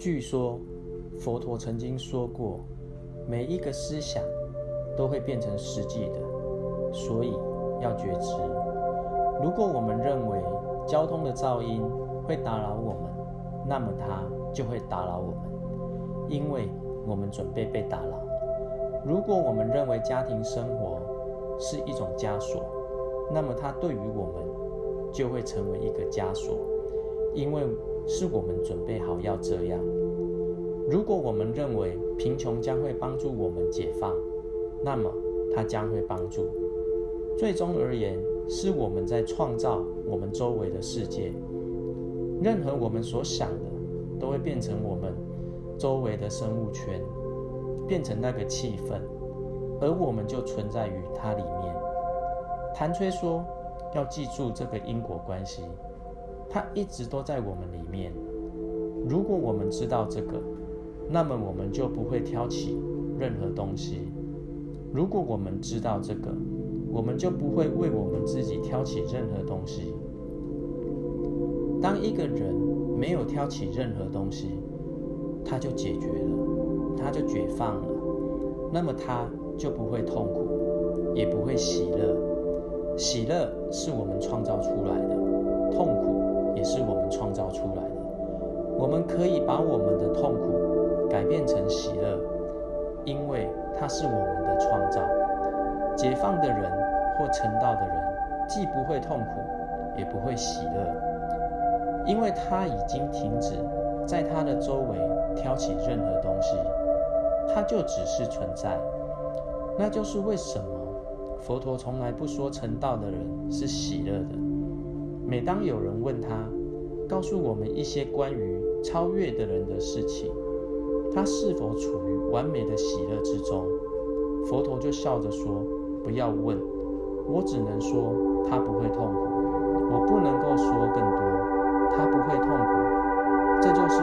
据说佛陀曾经说过，每一个思想都会变成实际的，所以要觉知。如果我们认为交通的噪音会打扰我们，那么它就会打扰我们，因为我们准备被打扰。如果我们认为家庭生活是一种枷锁，那么它对于我们就会成为一个枷锁，因为是我们准备好要这样。如果我们认为贫穷将会帮助我们解放，那么它将会帮助。最终而言，是我们在创造我们周围的世界。任何我们所想的，都会变成我们周围的生物圈，变成那个气氛，而我们就存在于它里面。谭吹说：“要记住这个因果关系，它一直都在我们里面。如果我们知道这个，那么我们就不会挑起任何东西。如果我们知道这个，我们就不会为我们自己挑起任何东西。当一个人没有挑起任何东西，他就解决了，他就解放了，那么他就不会痛苦，也不会喜乐。喜乐是我们创造出来的，痛苦也是我们创造出来的。我们可以把我们的痛苦改变成喜乐，因为它是我们的创造。解放的人或成道的人，既不会痛苦，也不会喜乐，因为他已经停止在他的周围挑起任何东西，他就只是存在。那就是为什么佛陀从来不说成道的人是喜乐的。每当有人问他，告诉我们一些关于超越的人的事情，他是否处于完美的喜乐之中？佛陀就笑着说。不要问，我只能说他不会痛苦，我不能够说更多，他不会痛苦，这就是。